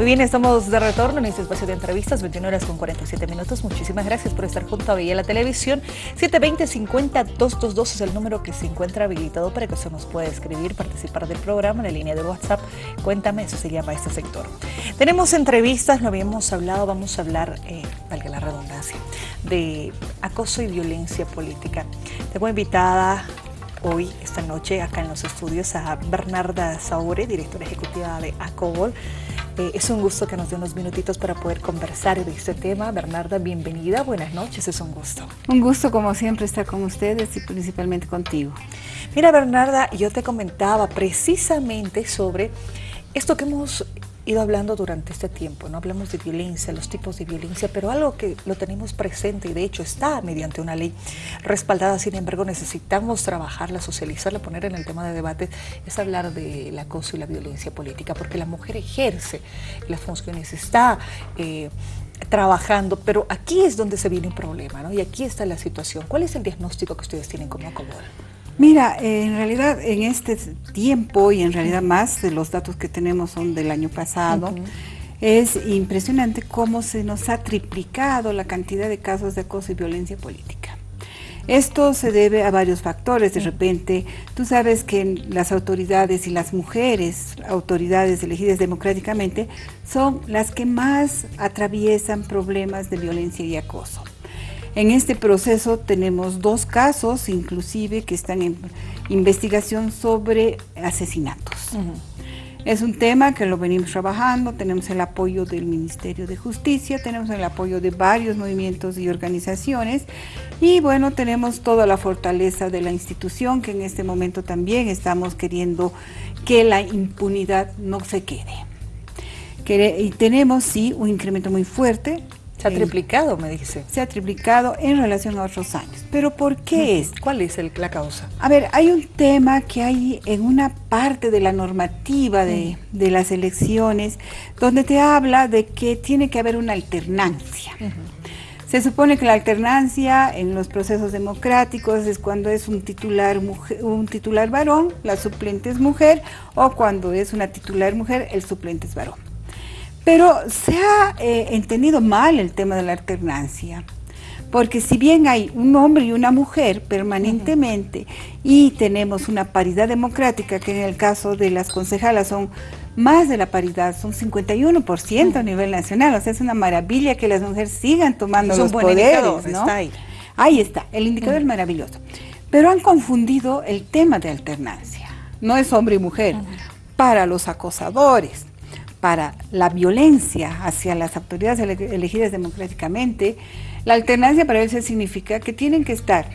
Muy bien, estamos de retorno en este espacio de entrevistas, 21 horas con 47 minutos. Muchísimas gracias por estar junto a Villa la Televisión. 720-50-222 es el número que se encuentra habilitado para que usted nos pueda escribir, participar del programa en la línea de WhatsApp. Cuéntame, eso se llama este sector. Tenemos entrevistas, lo habíamos hablado, vamos a hablar, eh, valga la redundancia, de acoso y violencia política. Tengo invitada hoy, esta noche, acá en los estudios a Bernarda Saure, directora ejecutiva de ACOBOL. Eh, es un gusto que nos dé unos minutitos para poder conversar de este tema. Bernarda, bienvenida, buenas noches, es un gusto. Un gusto como siempre estar con ustedes y principalmente contigo. Mira Bernarda, yo te comentaba precisamente sobre esto que hemos ido hablando durante este tiempo, no hablamos de violencia, los tipos de violencia, pero algo que lo tenemos presente y de hecho está mediante una ley respaldada, sin embargo necesitamos trabajarla, socializarla, poner en el tema de debate, es hablar del acoso y la violencia política, porque la mujer ejerce las funciones, está... Eh, trabajando, pero aquí es donde se viene un problema, ¿no? Y aquí está la situación. ¿Cuál es el diagnóstico que ustedes tienen como Acobol? Mira, en realidad en este tiempo y en realidad más de los datos que tenemos son del año pasado, es impresionante cómo se nos ha triplicado la cantidad de casos de acoso y violencia política. Esto se debe a varios factores. De repente, tú sabes que las autoridades y las mujeres, autoridades elegidas democráticamente, son las que más atraviesan problemas de violencia y acoso. En este proceso tenemos dos casos, inclusive, que están en investigación sobre asesinatos. Es un tema que lo venimos trabajando, tenemos el apoyo del Ministerio de Justicia, tenemos el apoyo de varios movimientos y organizaciones y bueno, tenemos toda la fortaleza de la institución que en este momento también estamos queriendo que la impunidad no se quede. Y tenemos sí un incremento muy fuerte se ha triplicado, me dice. Se ha triplicado en relación a otros años. ¿Pero por qué es? ¿Cuál es el, la causa? A ver, hay un tema que hay en una parte de la normativa de, las elecciones donde te habla de que tiene que haber una alternancia. Se supone que la alternancia en los procesos democráticos es cuando es un titular, un titular varón, la suplente es mujer, o cuando es una titular mujer, el suplente es varón. Pero se ha eh, entendido mal el tema de la alternancia, porque si bien hay un hombre y una mujer permanentemente y tenemos una paridad democrática, que en el caso de las concejalas son más de la paridad, son 51% a nivel nacional, o sea, es una maravilla que las mujeres sigan tomando los poderes, ¿no? ahí. ahí. está, el indicador es maravilloso. Pero han confundido el tema de alternancia, no es hombre y mujer, para los acosadores, para la violencia hacia las autoridades elegidas democráticamente, la alternancia para ellos significa que tienen que estar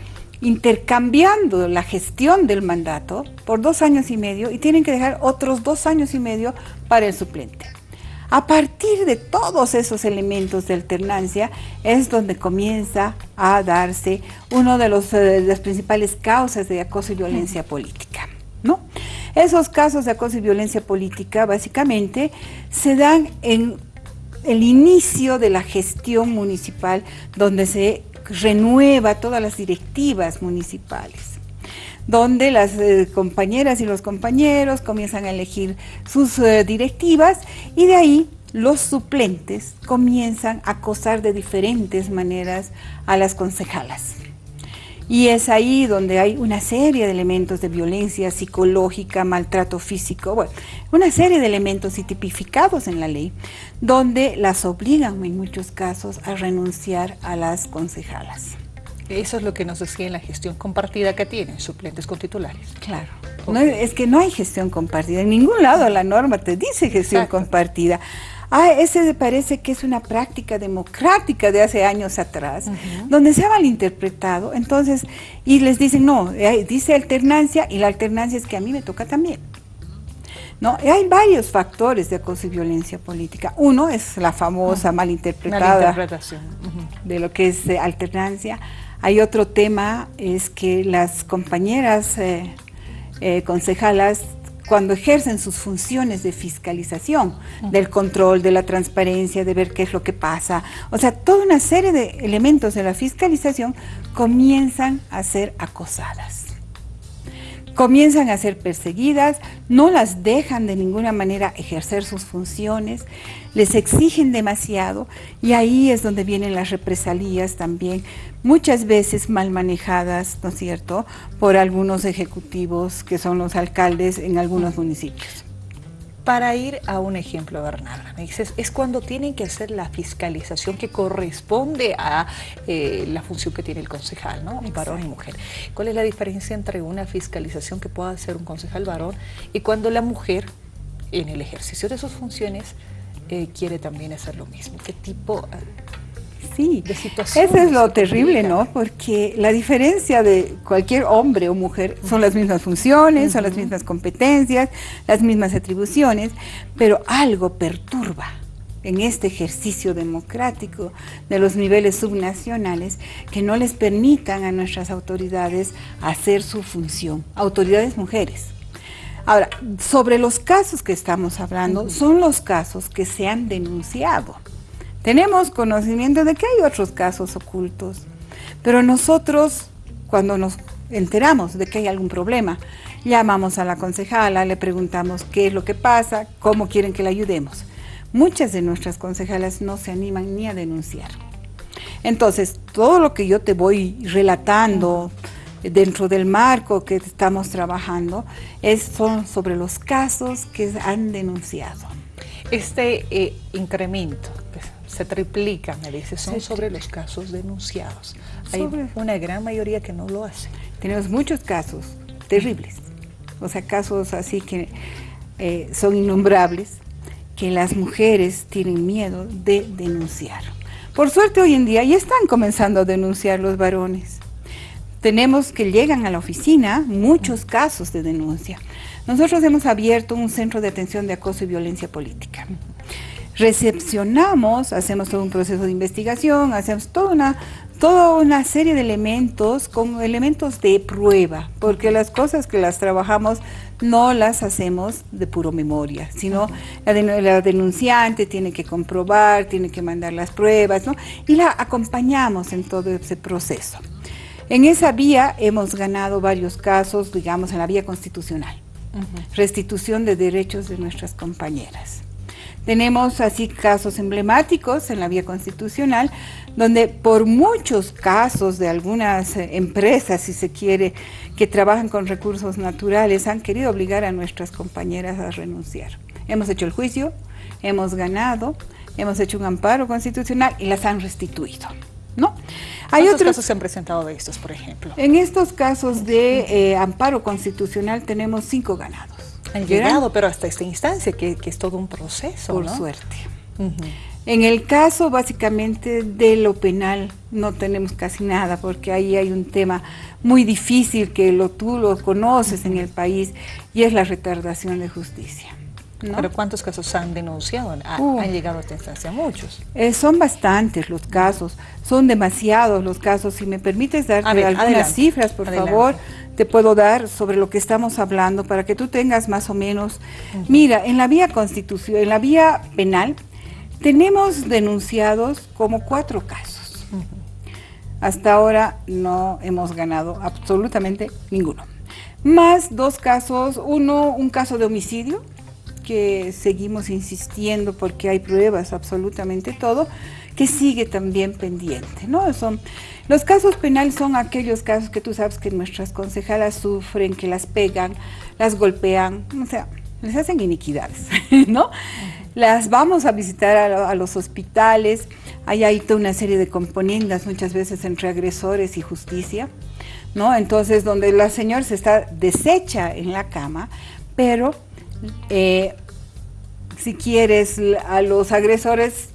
intercambiando la gestión del mandato por dos años y medio y tienen que dejar otros dos años y medio para el suplente. A partir de todos esos elementos de alternancia es donde comienza a darse una de, de las principales causas de acoso y violencia política. ¿no? Esos casos de acoso y violencia política básicamente se dan en el inicio de la gestión municipal donde se renueva todas las directivas municipales donde las eh, compañeras y los compañeros comienzan a elegir sus eh, directivas y de ahí los suplentes comienzan a acosar de diferentes maneras a las concejalas. Y es ahí donde hay una serie de elementos de violencia psicológica, maltrato físico, bueno, una serie de elementos tipificados en la ley, donde las obligan en muchos casos a renunciar a las concejalas. Eso es lo que nos decía en la gestión compartida que tienen suplentes con titulares. Claro. es que no hay gestión compartida. En ningún lado la norma te dice gestión compartida ah, ese parece que es una práctica democrática de hace años atrás, donde se ha malinterpretado, entonces, y les dicen, no, eh, dice alternancia, y la alternancia es que a mí me toca también. ¿No? hay varios factores de acoso y violencia política. Uno es la famosa malinterpretada de lo que es eh, alternancia. Hay otro tema, es que las compañeras eh, concejalas cuando ejercen sus funciones de fiscalización, del control, de la transparencia, de ver qué es lo que pasa. O sea, toda una serie de elementos de la fiscalización comienzan a ser acosadas. Comienzan a ser perseguidas, no las dejan de ninguna manera ejercer sus funciones, les exigen demasiado y ahí es donde vienen las represalias también, muchas veces mal manejadas, ¿no es cierto?, por algunos ejecutivos que son los alcaldes en algunos municipios. Para ir a un ejemplo, Bernarda, me dices, es cuando tienen que hacer la fiscalización que corresponde a eh, la función que tiene el concejal, ¿no? Varón y mujer. ¿Cuál es la diferencia entre una fiscalización que pueda hacer un concejal varón y cuando la mujer, en el ejercicio de sus funciones, eh, quiere también hacer lo mismo? ¿Qué tipo Sí, eso es lo terrible, ¿no? Porque la diferencia de cualquier hombre o mujer son las mismas funciones, son las mismas competencias, las mismas atribuciones, pero algo perturba en este ejercicio democrático de los niveles subnacionales que no les permitan a nuestras autoridades hacer su función, autoridades mujeres. Ahora, sobre los casos que estamos hablando, son los casos que se han denunciado. Tenemos conocimiento de que hay otros casos ocultos, pero nosotros, cuando nos enteramos de que hay algún problema, llamamos a la concejala, le preguntamos qué es lo que pasa, cómo quieren que le ayudemos. Muchas de nuestras concejalas no se animan ni a denunciar. Entonces, todo lo que yo te voy relatando dentro del marco que estamos trabajando es, son sobre los casos que han denunciado. Este eh, incremento se triplica, me dice, son sobre los casos denunciados. Hay una gran mayoría que no lo hace. Tenemos muchos casos terribles, o sea, casos así que eh, son innombrables, que las mujeres tienen miedo de denunciar. Por suerte hoy en día ya están comenzando a denunciar los varones. Tenemos que llegan a la oficina muchos casos de denuncia. Nosotros hemos abierto un centro de atención de acoso y violencia política recepcionamos, hacemos todo un proceso de investigación, hacemos toda una, toda una serie de elementos con elementos de prueba, porque las cosas que las trabajamos no las hacemos de puro memoria, sino la, denunciante tiene que comprobar, tiene que mandar las pruebas, ¿no? Y la acompañamos en todo ese proceso. En esa vía hemos ganado varios casos, digamos, en la vía constitucional. Restitución de derechos de nuestras compañeras. Tenemos así casos emblemáticos en la vía constitucional, donde por muchos casos de algunas eh, empresas, si se quiere, que trabajan con recursos naturales, han querido obligar a nuestras compañeras a renunciar. Hemos hecho el juicio, hemos ganado, hemos hecho un amparo constitucional y las han restituido. ¿No? Hay ¿Cuántos otros casos se han presentado de estos, por ejemplo? En estos casos de eh, amparo constitucional tenemos cinco ganados han llegado, pero hasta esta instancia, que, es todo un proceso. Por suerte. En el caso básicamente de lo penal no tenemos casi nada porque ahí hay un tema muy difícil que lo, tú lo conoces en el país y es la retardación de justicia. ¿Pero cuántos casos han denunciado? Uh. ¿Han llegado a esta instancia? Muchos. Eh, son bastantes los casos, son demasiados los casos. Si me permites darte algunas cifras, por favor, te puedo dar sobre lo que estamos hablando para que tú tengas más o menos. Mira, en la vía constitución, en la vía penal, tenemos denunciados como cuatro casos. Hasta ahora no hemos ganado absolutamente ninguno. Más dos casos, uno, un caso de homicidio, que seguimos insistiendo porque hay pruebas, absolutamente todo, que sigue también pendiente. ¿no? Son, los casos penales son aquellos casos que tú sabes que nuestras concejalas sufren, que las pegan, las golpean, o sea, les hacen iniquidades, ¿no? Las vamos a visitar a, los hospitales, hay ahí toda una serie de componendas muchas veces entre agresores y justicia, ¿no? Entonces, donde la señora se está deshecha en la cama, pero eh, si quieres, a los agresores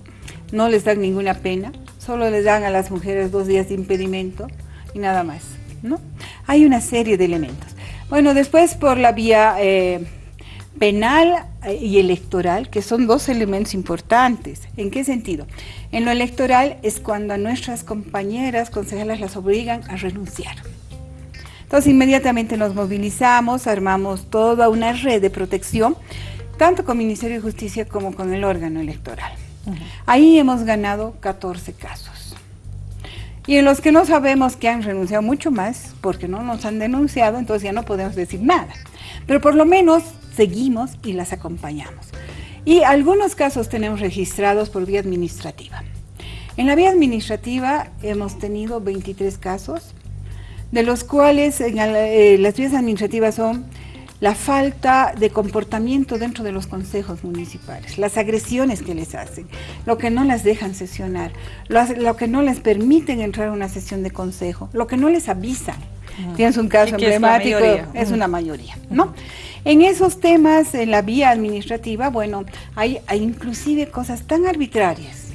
no les dan ninguna pena, solo les dan a las mujeres dos días de impedimento y nada más, ¿no? Hay una serie de elementos. Bueno, después por la vía eh, penal eh, y electoral, que son dos elementos importantes. ¿En qué sentido? En lo electoral es cuando a nuestras compañeras consejeras las obligan a renunciar. Entonces inmediatamente nos movilizamos, armamos toda una red de protección, tanto con el Ministerio de Justicia como con el órgano electoral. Ahí hemos ganado 14 casos. Y en los que no sabemos que han renunciado mucho más, porque no nos han denunciado, entonces ya no podemos decir nada. Pero por lo menos seguimos y las acompañamos. Y algunos casos tenemos registrados por vía administrativa. En la vía administrativa hemos tenido 23 casos, de los cuales eh, las vías administrativas son la falta de comportamiento dentro de los consejos municipales, las agresiones que les hacen, lo que no las dejan sesionar, lo, que no les permiten entrar a una sesión de consejo, lo que no les avisan. Tienes un caso emblemático, es, una mayoría, ¿no? En esos temas, en la vía administrativa, bueno, hay, hay inclusive cosas tan arbitrarias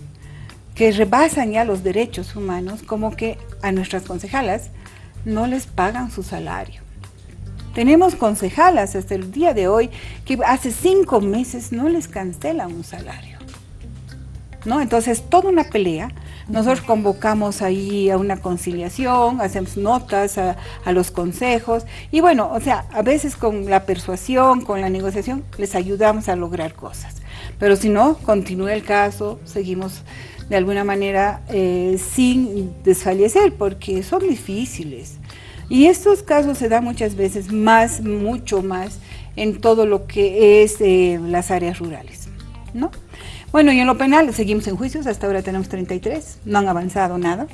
que rebasan ya los derechos humanos, como que a nuestras concejalas no les pagan su salario tenemos concejalas hasta el día de hoy que hace cinco meses no les cancelan un salario. ¿No? Entonces, toda una pelea. Nosotros convocamos ahí a una conciliación, hacemos notas a, los consejos y bueno, o sea, a veces con la persuasión, con la negociación, les ayudamos a lograr cosas. Pero si no, continúa el caso, seguimos de alguna manera eh, sin desfallecer porque son difíciles. Y estos casos se dan muchas veces más, mucho más, en todo lo que es eh, las áreas rurales, ¿no? Bueno, y en lo penal seguimos en juicios, hasta ahora tenemos 33, no han avanzado nada.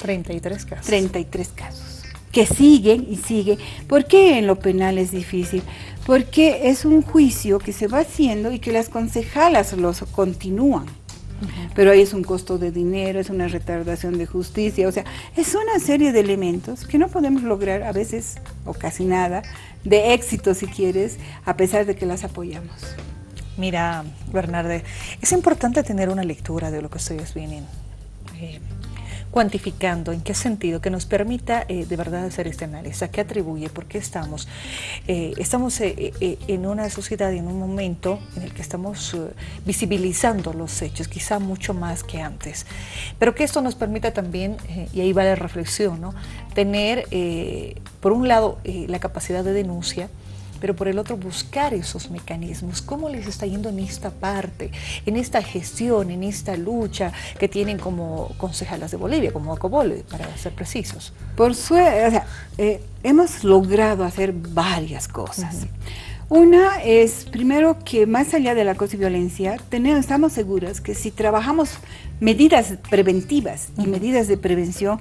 33 casos. 33 casos, que siguen y siguen. ¿Por qué en lo penal es difícil? Porque es un juicio que se va haciendo y que las concejalas los continúan pero ahí es un costo de dinero, es una retardación de justicia, o sea, es una serie de elementos que no podemos lograr a veces, o casi nada, de éxito si quieres, a pesar de que las apoyamos. Mira, Bernarde, es importante tener una lectura de lo que ustedes vienen eh, cuantificando, en qué sentido, que nos permita eh, de verdad hacer este análisis, a qué atribuye, por qué estamos. Eh, estamos eh, en una sociedad, en un momento en el que estamos visibilizando los hechos, quizá mucho más que antes, pero que esto nos permita también, y ahí va la reflexión, ¿no? tener, por un lado, la capacidad de denuncia, pero por el otro buscar esos mecanismos. ¿Cómo les está yendo en esta parte, en esta gestión, en esta lucha que tienen como concejalas de Bolivia, como Acobol, para ser precisos? Por suerte, o sea, eh, hemos logrado hacer varias cosas. Una es, primero, que más allá de la acoso y violencia, tenemos, estamos seguros que si trabajamos medidas preventivas y medidas de prevención,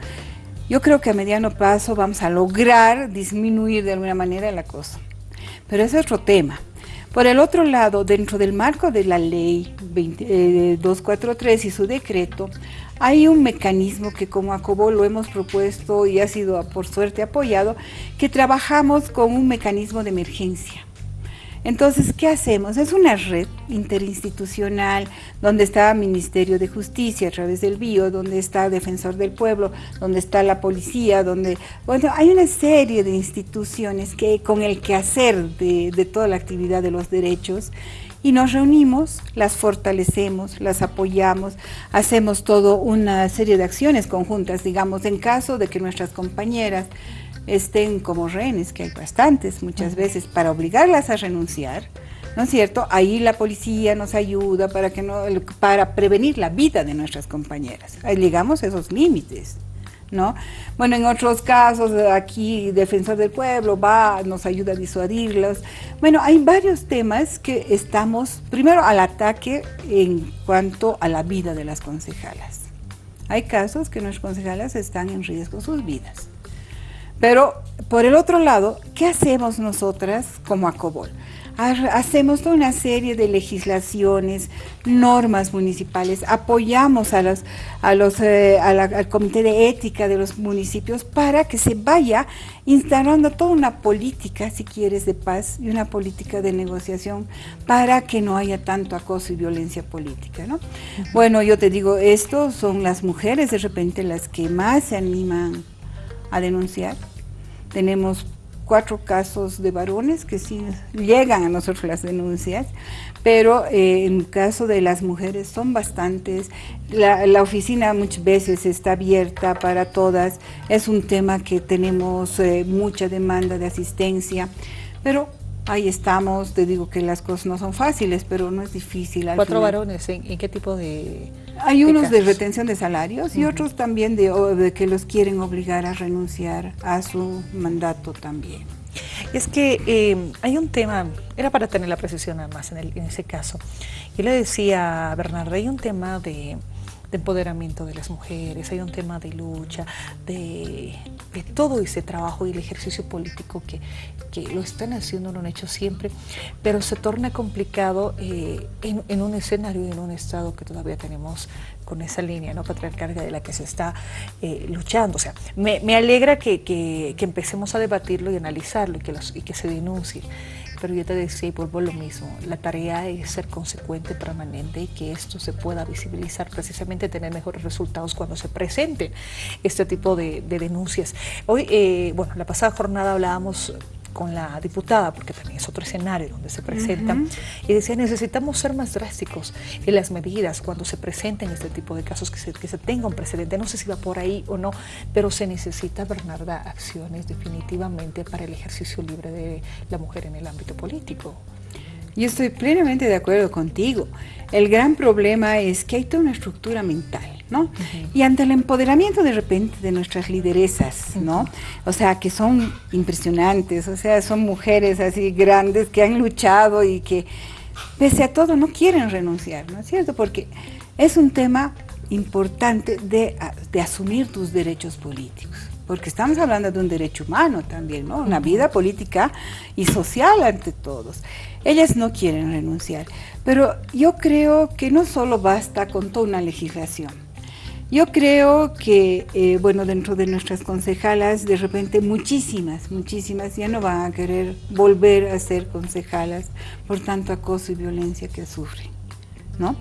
yo creo que a mediano plazo vamos a lograr disminuir de alguna manera el acoso. Pero ese es otro tema. Por el otro lado, dentro del marco de la ley 243 eh, y su decreto, hay un mecanismo que como ACOBO lo hemos propuesto y ha sido por suerte apoyado, que trabajamos con un mecanismo de emergencia. Entonces, ¿qué hacemos? Es una red interinstitucional donde está Ministerio de Justicia a través del BIO, donde está Defensor del Pueblo, donde está la policía, donde, bueno, hay una serie de instituciones que con el quehacer de, de toda la actividad de los derechos y nos reunimos, las fortalecemos, las apoyamos, hacemos todo una serie de acciones conjuntas, digamos, en caso de que nuestras compañeras estén como rehenes, que hay bastantes muchas veces, para obligarlas a renunciar, ¿no es cierto? Ahí la policía nos ayuda para, que no, para prevenir la vida de nuestras compañeras. Ahí llegamos a esos límites. ¿No? Bueno, en otros casos, aquí Defensor del Pueblo va, nos ayuda a disuadirlos. Bueno, hay varios temas que estamos, primero al ataque en cuanto a la vida de las concejalas. Hay casos que nuestras concejalas están en riesgo sus vidas. Pero por el otro lado, ¿qué hacemos nosotras como ACOBOL? Hacemos toda una serie de legislaciones, normas municipales, apoyamos a los, a los, eh, al comité de ética de los municipios para que se vaya instalando toda una política, si quieres, de paz y una política de negociación para que no haya tanto acoso y violencia política. ¿no? Bueno, yo te digo, esto son las mujeres de repente las que más se animan a denunciar. Tenemos cuatro casos de varones que sí llegan a nosotros las denuncias, pero eh, en caso de las mujeres son bastantes. La, oficina muchas veces está abierta para todas, es un tema que tenemos eh, mucha demanda de asistencia, pero ahí estamos, te digo que las cosas no son fáciles, pero no es difícil. ¿Cuatro varones? ¿En, qué tipo de...? Hay unos de retención de salarios y otros también de, que los quieren obligar a renunciar a su mandato también. Es que eh, hay un tema, era para tener la precisión además en, en ese caso. Yo le decía a Bernardo, hay un tema de de empoderamiento de las mujeres, hay un tema de lucha, de, todo ese trabajo y el ejercicio político que, lo están haciendo, lo han hecho siempre, pero se torna complicado eh, en, un escenario y en un estado que todavía tenemos con esa línea ¿no? patriarcal de la que se está eh, luchando. O sea, me, alegra que, empecemos a debatirlo y analizarlo y que, los, y que se denuncie pero yo te decía y vuelvo a lo mismo, la tarea es ser consecuente, permanente y que esto se pueda visibilizar, precisamente tener mejores resultados cuando se presenten este tipo de, denuncias. Hoy, eh, bueno, la pasada jornada hablábamos con la diputada, porque también es otro escenario donde se presenta, y decía, necesitamos ser más drásticos en las medidas cuando se presenten este tipo de casos, que se, que se tenga un precedente. No sé si va por ahí o no, pero se necesita, Bernarda, acciones definitivamente para el ejercicio libre de la mujer en el ámbito político. Yo estoy plenamente de acuerdo contigo. El gran problema es que hay toda una estructura mental ¿no? Y ante el empoderamiento de repente de nuestras lideresas, ¿no? O sea, que son impresionantes, o sea, son mujeres así grandes que han luchado y que pese a todo no quieren renunciar, ¿no es cierto? Porque es un tema importante de, de asumir tus derechos políticos porque estamos hablando de un derecho humano también, ¿no? Una vida política y social ante todos. Ellas no quieren renunciar, pero yo creo que no solo basta con toda una legislación. Yo creo que, eh, bueno, dentro de nuestras concejalas, de repente muchísimas, muchísimas ya no van a querer volver a ser concejalas por tanto acoso y violencia que sufren, ¿no?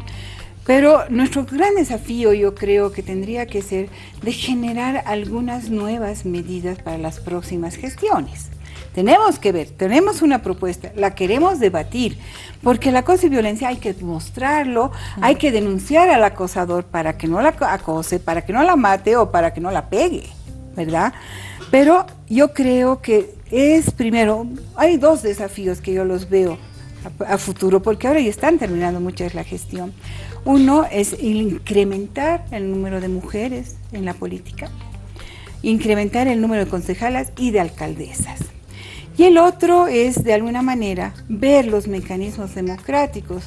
Pero nuestro gran desafío yo creo que tendría que ser de generar algunas nuevas medidas para las próximas gestiones. Tenemos que ver, tenemos una propuesta, la queremos debatir, porque la acoso y violencia hay que mostrarlo, hay que denunciar al acosador para que no la acose, para que no la mate o para que no la pegue, ¿verdad? Pero yo creo que es primero, hay dos desafíos que yo los veo a, futuro, porque ahora ya están terminando muchas la gestión. Uno es incrementar el número de mujeres en la política, incrementar el número de concejalas y de alcaldesas. Y el otro es, de alguna manera, ver los mecanismos democráticos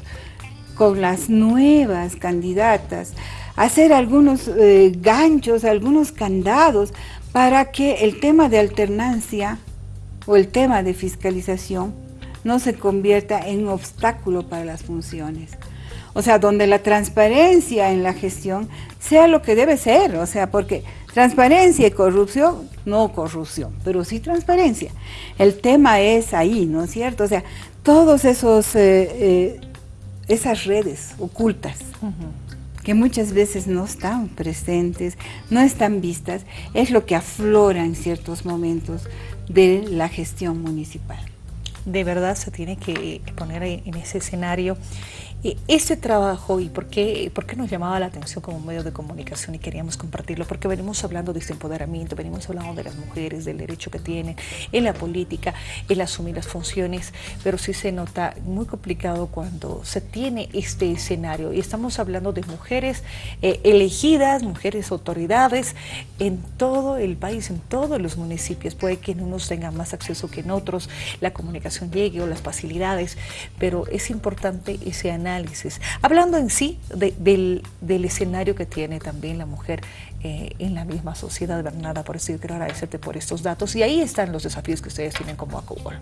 con las nuevas candidatas, hacer algunos eh, ganchos, algunos candados para que el tema de alternancia o el tema de fiscalización no se convierta en un obstáculo para las funciones. O sea, donde la transparencia en la gestión sea lo que debe ser, o sea, porque transparencia y corrupción, no corrupción, pero sí transparencia. El tema es ahí, ¿no es cierto? O sea, todos esos, eh, eh, esas redes ocultas, que muchas veces no están presentes, no están vistas, es lo que aflora en ciertos momentos de la gestión municipal. De verdad se tiene que poner en ese escenario ese trabajo y por qué, por qué nos llamaba la atención como medio de comunicación y queríamos compartirlo, porque venimos hablando de este empoderamiento, venimos hablando de las mujeres, del derecho que tienen en la política, el asumir las funciones, pero sí se nota muy complicado cuando se tiene este escenario. Y estamos hablando de mujeres eh, elegidas, mujeres autoridades en todo el país, en todos los municipios, puede que en unos tengan más acceso que en otros, la comunicación llegue o las facilidades, pero es importante ese análisis Hablando en sí del, escenario que tiene también la mujer eh, en la misma sociedad, Bernarda, por eso yo quiero agradecerte por estos datos. Y ahí están los desafíos que ustedes tienen como ACUBOL.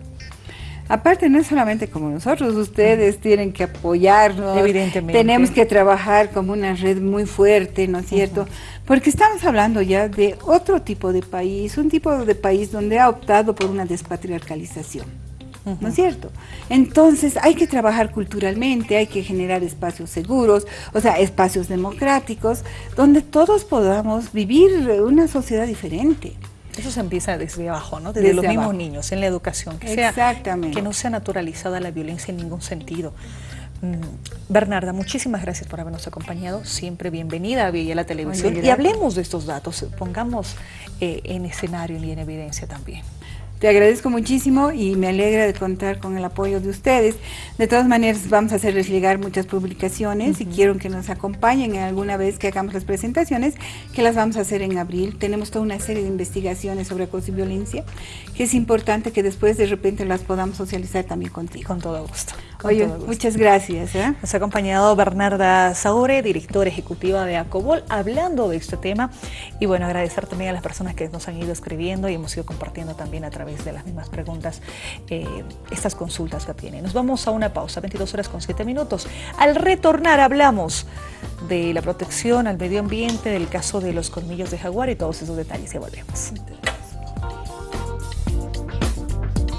Aparte, no es solamente como nosotros, ustedes tienen que apoyarnos. Evidentemente. Tenemos que trabajar como una red muy fuerte, ¿no es cierto? Porque estamos hablando ya de otro tipo de país, un tipo de país donde ha optado por una despatriarcalización. ¿No es cierto? Entonces hay que trabajar culturalmente, hay que generar espacios seguros, o sea, espacios democráticos, donde todos podamos vivir una sociedad diferente. Eso se empieza desde abajo, ¿no? Desde, los mismos niños, en la educación. Que Exactamente. que no sea naturalizada la violencia en ningún sentido. Mm, Bernarda, muchísimas gracias por habernos acompañado. Siempre bienvenida a Villa la Televisión. y hablemos de estos datos, pongamos eh, en escenario y en evidencia también. Te agradezco muchísimo y me alegra de contar con el apoyo de ustedes. De todas maneras, vamos a hacerles llegar muchas publicaciones y quiero que nos acompañen alguna vez que hagamos las presentaciones, que las vamos a hacer en abril. Tenemos toda una serie de investigaciones sobre acoso y violencia, que es importante que después de repente las podamos socializar también contigo. Con todo gusto. Oye, muchas gracias. ¿eh? Nos ha acompañado Bernarda Saure, directora ejecutiva de ACOBOL, hablando de este tema. Y bueno, agradecer también a las personas que nos han ido escribiendo y hemos ido compartiendo también a través de las mismas preguntas eh, estas consultas que tienen. Nos vamos a una pausa, 22 horas con 7 minutos. Al retornar hablamos de la protección al medio ambiente, del caso de los colmillos de jaguar y todos esos detalles. Ya volvemos.